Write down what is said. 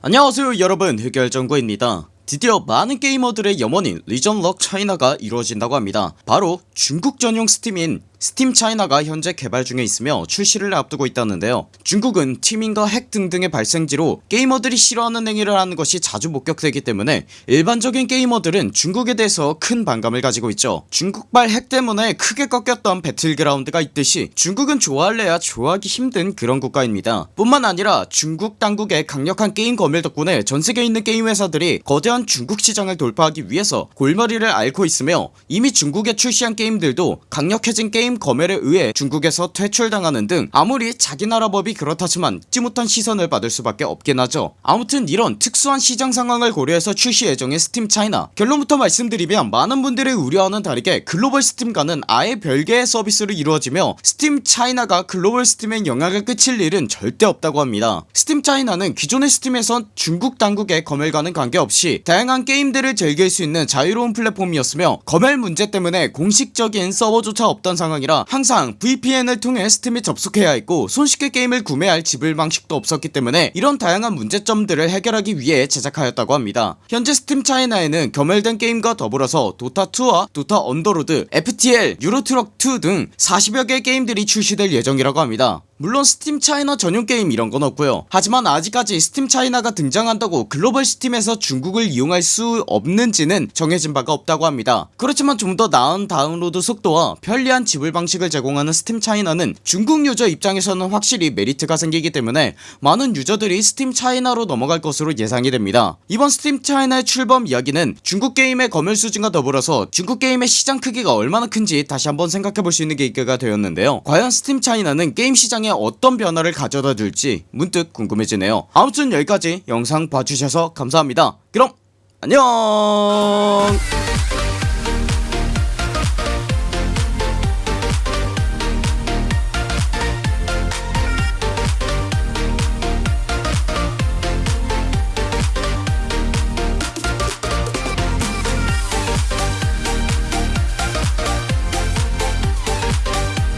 안녕하세요 여러분. 흑열정구입니다. 드디어 많은 게이머들의 염원인 region lock China가 이루어진다고 합니다. 바로 중국 전용 스팀인 스팀 차이나가 현재 개발 중에 있으며 출시를 앞두고 있다는데요. 중국은 teaming과 핵 등등의 발생지로 게이머들이 싫어하는 행위를 하는 것이 자주 목격되기 때문에 일반적인 게이머들은 중국에 대해서 큰 반감을 가지고 있죠. 중국발 핵 때문에 크게 꺾였던 배틀그라운드가 있듯이 중국은 좋아할래야 좋아하기 힘든 그런 국가입니다. 뿐만 아니라 중국 당국의 강력한 게임 검열 덕분에 전세계에 있는 게임 회사들이 거대한 중국 시장을 돌파하기 위해서 골머리를 앓고 있으며 이미 중국에 출시한 게임들도 강력해진 게임 검열에 의해 중국에서 퇴출당하는 등 아무리 자기 나라 법이 그렇다지만 좋지 못한 시선을 받을 수밖에 없긴 하죠. 아무튼 이런 특수한 시장 상황을 고려해서 출시 예정인 스팀 차이나 결론부터 말씀드리면 많은 분들의 우려와는 다르게 글로벌 스팀과는 아예 별개의 서비스로 이루어지며 스팀 차이나가 글로벌 스팀에 영향을 끼칠 일은 절대 없다고 합니다. 스팀 차이나는 기존의 스팀에선 중국 당국의 검열과는 관계없이 다양한 게임들을 즐길 수 있는 자유로운 플랫폼이었으며 검열 문제 때문에 공식적인 서버조차 없던 상황 이라 항상 VPN을 통해 스팀에 접속해야 했고 손쉽게 게임을 구매할 지불 방식도 없었기 때문에 이런 다양한 문제점들을 해결하기 위해 제작하였다고 합니다. 현재 스팀 차이나에는 검열된 게임과 더불어서 도타2와 도타 언더로드 FTL 유로트럭2 등 40여 개의 게임들이 출시될 예정이라고 합니다 물론 스팀 차이나 전용 게임 이런 건 없고요. 하지만 아직까지 스팀 차이나가 등장한다고 글로벌 스팀에서 중국을 이용할 수 없는지는 정해진 바가 없다고 합니다. 그렇지만 좀 더 나은 다운로드 속도와 편리한 지불 방식을 제공하는 스팀 차이나는 중국 유저 입장에서는 확실히 메리트가 생기기 때문에 많은 유저들이 스팀 차이나로 넘어갈 것으로 예상이 됩니다. 이번 스팀 차이나의 출범 이야기는 중국 게임의 검열 수준과 더불어서 중국 게임의 시장 크기가 얼마나 큰지 다시 한번 생각해볼 수 있는 계기가 되었는데요. 과연 스팀 차이나는 게임 시장 에 어떤 변화를 가져다 줄지 문득 궁금해지네요. 아무튼 여기까지 영상 봐주셔서 감사합니다. 그럼 안녕